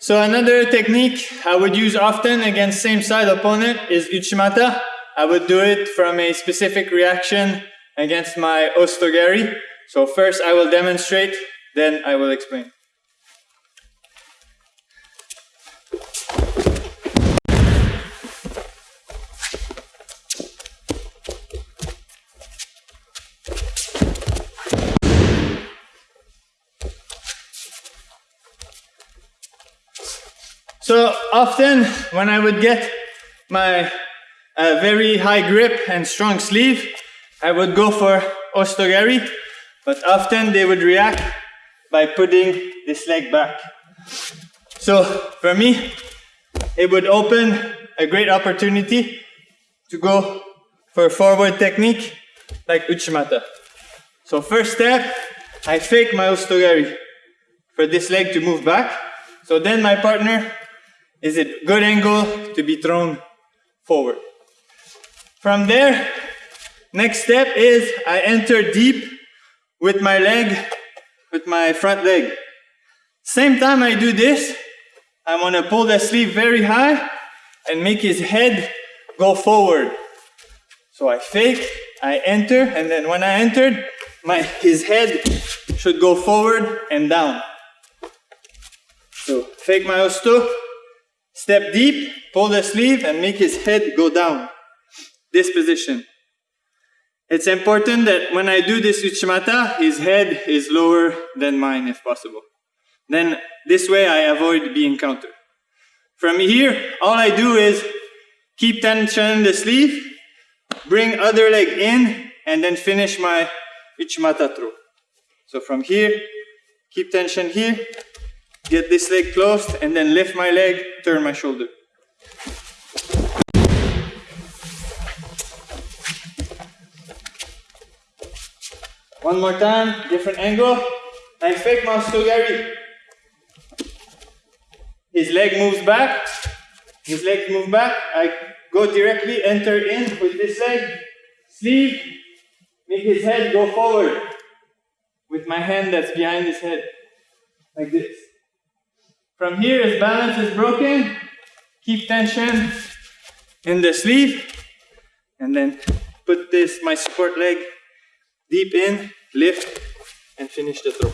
So another technique I would use often against same side opponent is Uchimata. I would do it from a specific reaction against my Osotogari. So first I will demonstrate, then I will explain. So often when I would get my uh, very high grip and strong sleeve, I would go for Osotogari, but often they would react by putting this leg back. So for me, it would open a great opportunity to go for forward technique like Uchimata. So first step, I fake my Osotogari for this leg to move back. So then my partner is it good angle to be thrown forward. From there, next step is I enter deep with my leg, with my front leg. Same time I do this, I want to pull the sleeve very high and make his head go forward. So I fake, I enter, and then when I entered, my, his head should go forward and down. So fake my osoto, Step deep, pull the sleeve and make his head go down. This position. It's important that when I do this uchimata, his head is lower than mine if possible. Then this way I avoid being countered. From here, all I do is keep tension in the sleeve, bring other leg in, and then finish my uchimata throw. So from here, keep tension here, get this leg closed, and then lift my leg, turn my shoulder. One more time, different angle. I fake my Osotogari. His leg moves back. His leg moves back. I go directly, enter in with this leg. Sleeve. Make his head go forward. With my hand that's behind his head. Like this. From here, his balance is broken. Keep tension in the sleeve. And then put this, my support leg, deep in, lift, and finish the throw.